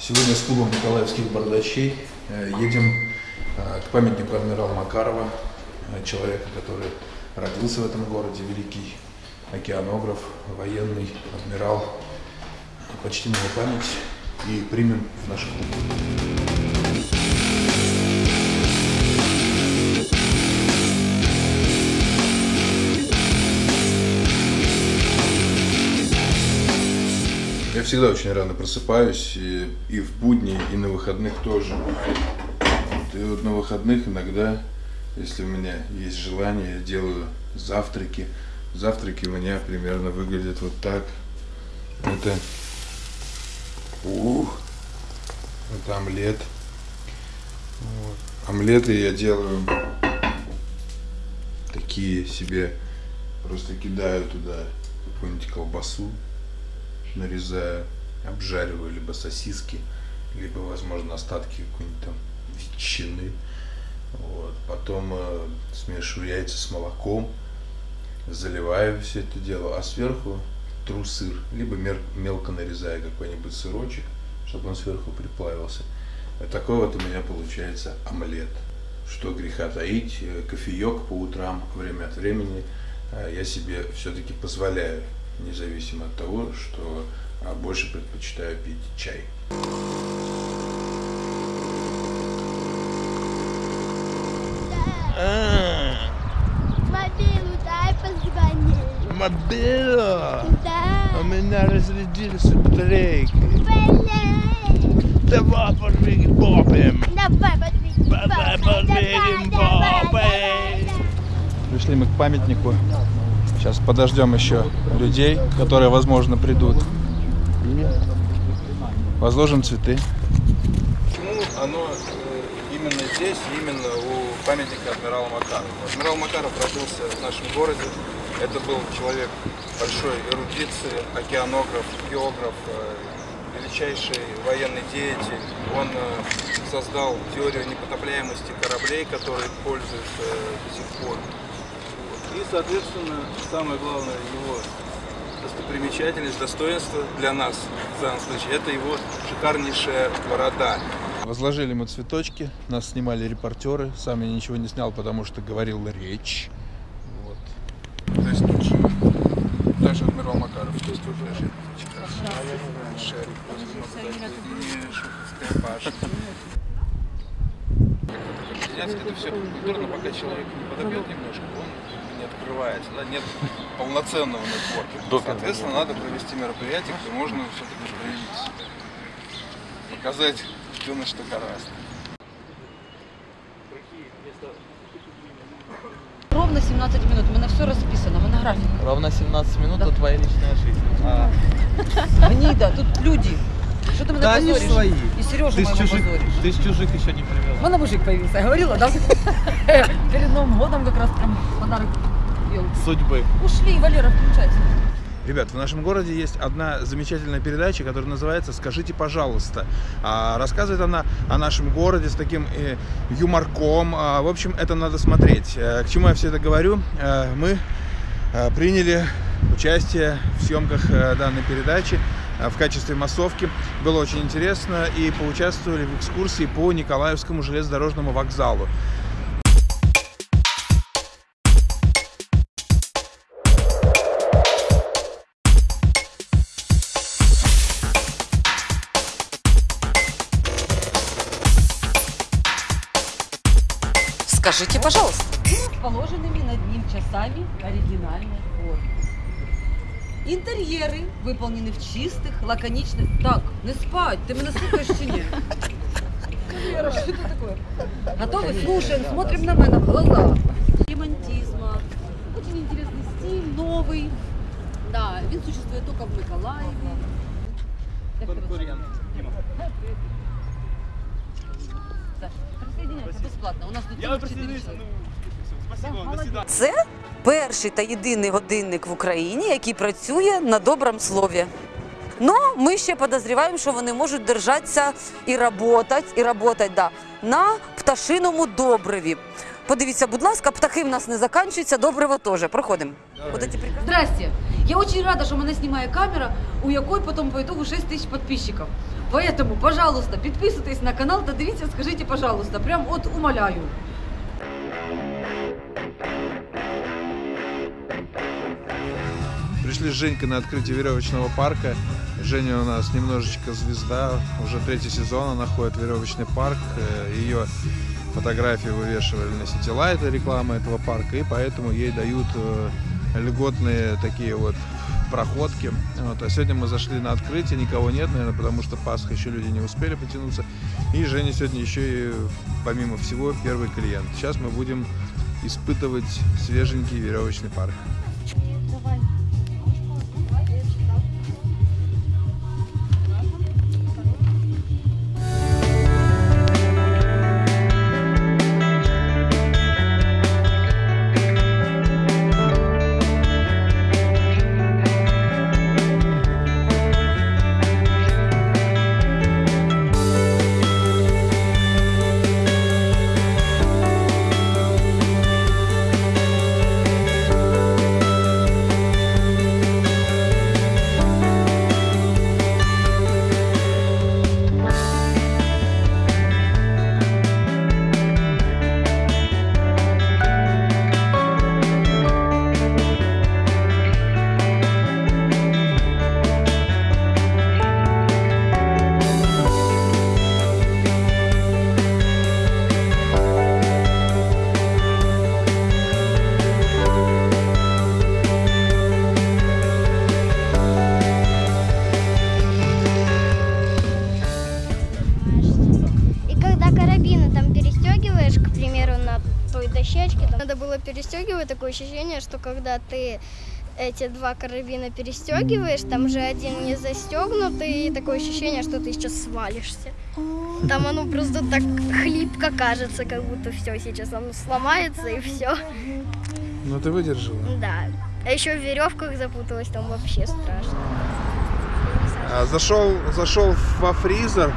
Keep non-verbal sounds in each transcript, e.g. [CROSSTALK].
Сегодня с клубом Николаевских бардачей э, едем э, к памятнику адмирала Макарова, э, человека, который родился в этом городе, великий океанограф, военный адмирал. Почтим его память и примем в наш клуб. Всегда очень рано просыпаюсь, и, и в будни, и на выходных тоже. Вот, и вот на выходных иногда, если у меня есть желание, я делаю завтраки. Завтраки у меня примерно выглядят вот так. Это, ух, это омлет. Вот. Омлеты я делаю такие себе, просто кидаю туда какую-нибудь колбасу, нарезаю, обжариваю либо сосиски, либо, возможно, остатки какой-нибудь там ветчины. Вот. Потом э, смешиваю яйца с молоком, заливаю все это дело, а сверху тру сыр, либо мер- мелко нарезаю какой-нибудь сырочек, чтобы он сверху приплавился. Вот такой вот у меня получается омлет. Что греха таить, э, кофеек по утрам, время от времени э, я себе все-таки позволяю независимо от того, что а, больше предпочитаю пить чай. Мобилу дай позвони. Мобила! Да. У меня разрядился батарейки. Блин. Давай подвигай бобем. Давай давай, бобем. давай, давай. Пришли мы к памятнику. Сейчас подождем еще людей, которые, возможно, придут. Возложим цветы. Почему оно э, именно здесь, именно у памятника адмирала Макарова? Адмирал Макаров родился в нашем городе. Это был человек большой эрудиции, океанограф, географ, э, величайший военный деятель. Он э, создал теорию непотопляемости кораблей, которые пользуются до сих пор. И, соответственно, самое главное его достопримечательность, достоинство для нас в данном случае, это его шикарнейшая борода. Возложили мы цветочки, нас снимали репортеры. Сам я ничего не снял, потому что говорил речь. Вот. То есть тут же даже адмирал Макаров здесь тут лежит. Шарик. Снять это все культурно, пока человек не подобьет немножко, он не открывается, да, нет полноценного нетворкинга. Соответственно, надо провести мероприятие, где можно все-таки проявить себя. Показать, что на что гораздо. Ровно 17 минут. У мене все розписано, в мене графік. Ровно 17 минут, то твоя личная жизнь. А, [LAUGHS] Гніда, тут люди. Що ти мене да они ж позориш? свои. І Сережу Ты с моего чужих, позориш. ты с чужих еще не У привел. мене мужик появился, я говорила, да? [LAUGHS] Перед Новым годом как раз прям подарок ел. Судьбы. Ушли, Валера, включайся. Ребят, в нашем городе есть одна замечательная передача, которая называется «Скажите, пожалуйста». А, рассказывает она о нашем городе с таким э, юморком. А, в общем, это надо смотреть. Э, к чему я все это говорю? Э, мы э, приняли участие в съемках э, данной передачи в качестве массовки. Было очень интересно и поучаствовали в экскурсии по Николаевскому железнодорожному вокзалу. Скажите, пожалуйста. Положенными над ним часами оригинальной формы. Інтер'єри выполнены в чистых, лаконичных... Так, не спать, ты меня слухаешь чи ні? Вера, что это такое? Готовы? Слушаем, смотрим на меня в глаза. Ремонтизма. Очень интересный стиль, новый. Да, він существует только в Миколаеве. Як Присоединяйся безплатно. У нас тут Я ну, спасибо, вам, до свидания. Це перший та єдиний годинник в Україні, який працює на доброму слові. Ну, ми ще подозріваємо, що вони можуть держатися і працювати, і працювати, да, на пташиному добриві. Подивіться, будь ласка, птахи в нас не закінчуються, добриво теж. Проходимо. Здрасте. Я очень рада, що мене знімає камера, у якої потім по итогу 6 тисяч підписчиків. Поэтому, пожалуйста, підписуйтесь на канал та дивіться, скажіть, пожалуйста, прям от умоляю. Пришли с Женькой на открытие веревочного парка. Женя у нас немножечко звезда. Уже третий сезон она ходит в веревочный парк. Э, Ее фотографии вывешивали на Ситилайт, реклама этого парка. И поэтому ей дают э, льготные такие вот проходки. Вот. А сегодня мы зашли на открытие, никого нет, наверное, потому что Пасха еще люди не успели потянуться. И Женя сегодня еще и, помимо всего, первый клиент. Сейчас мы будем испытывать свеженький веревочный парк. Карабины там перестегиваешь, к примеру, на той дощечке, там надо было перестегивать, такое ощущение, что когда ты эти два карабина перестегиваешь, там же один не застегнутый, и такое ощущение, что ты сейчас свалишься. Там оно просто так хлипко кажется, как будто все сейчас оно сломается и все. Ну ты выдержала. Да. А еще в веревках запуталась, там вообще страшно. А, Зашел, зашел во фризер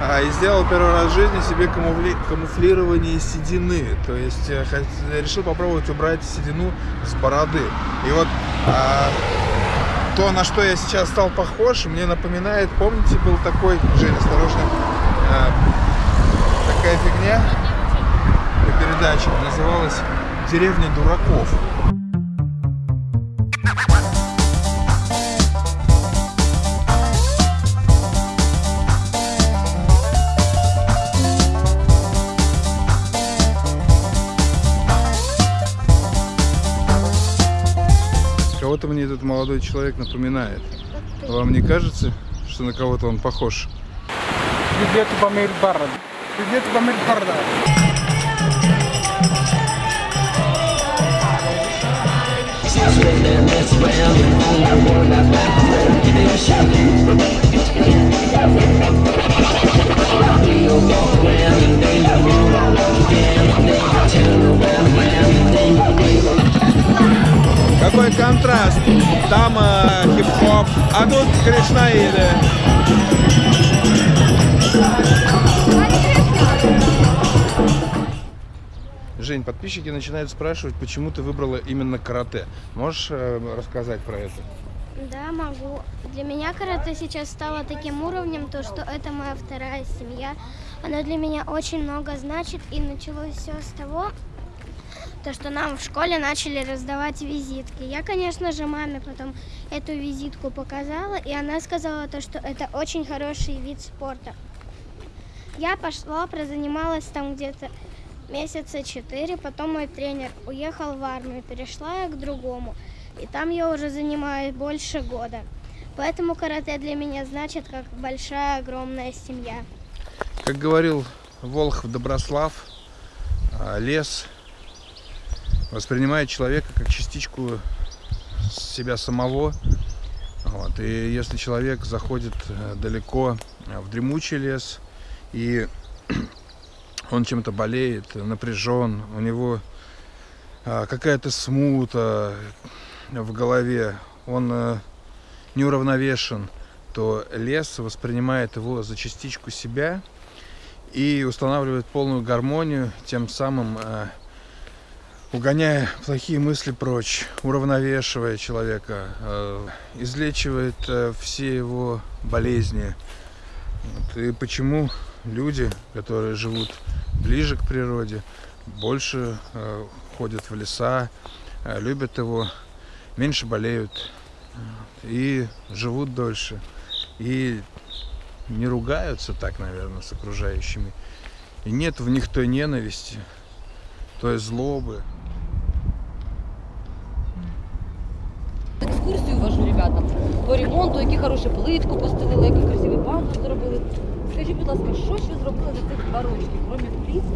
а, и сделал первый раз в жизни себе камуфли- камуфлирование седины. То есть э, хот- решил попробовать убрать седину с бороды. И вот а, то, на что я сейчас стал похож, мне напоминает, помните, был такой, Женя, осторожно, а, такая фигня, передача называлась «Деревня дураков». Кого-то мне этот молодой человек напоминает. Вам не кажется, что на кого-то он похож? Какой кришнаиды. Жень, подписчики начинают спрашивать, почему ты выбрала именно карате. Можешь э, рассказать про это? Да, могу. Для меня карате сейчас стало таким уровнем, то что это моя вторая семья. Она для меня очень много значит. И началось все с того, то, что нам в школе начали раздавать визитки. Я, конечно же, маме потом эту визитку показала, и она сказала то, что это очень хороший вид спорта. Я пошла, прозанималась там где-то месяца четыре, потом мой тренер уехал в армию, перешла я к другому. И там я уже занимаюсь больше года. Поэтому карате для меня значит как большая, огромная семья. Как говорил Волхв Доброслав, лес воспринимает человека как частичку себя самого. Вот. И если человек заходит э, далеко э, в дремучий лес, и [CLEARS THROAT] он чем-то болеет, напряжен, у него а, какая-то смута в голове, он э, неуравновешен, то лес воспринимает его за частичку себя и устанавливает полную гармонию, тем самым э, угоняя плохие мысли прочь, уравновешивая человека, э, излечивает э, все его болезни. И почему люди, которые живут ближе к природе, больше э, ходят в леса, любят его, меньше болеют и живут дольше. И не ругаются так, наверное, с окружающими. И нет в них той ненависти, той злобы. по ремонту, які хороші плитку постелили, які красиві банки зробили. Скажіть, будь ласка, що ще зробили за цих два рочки, крім плітки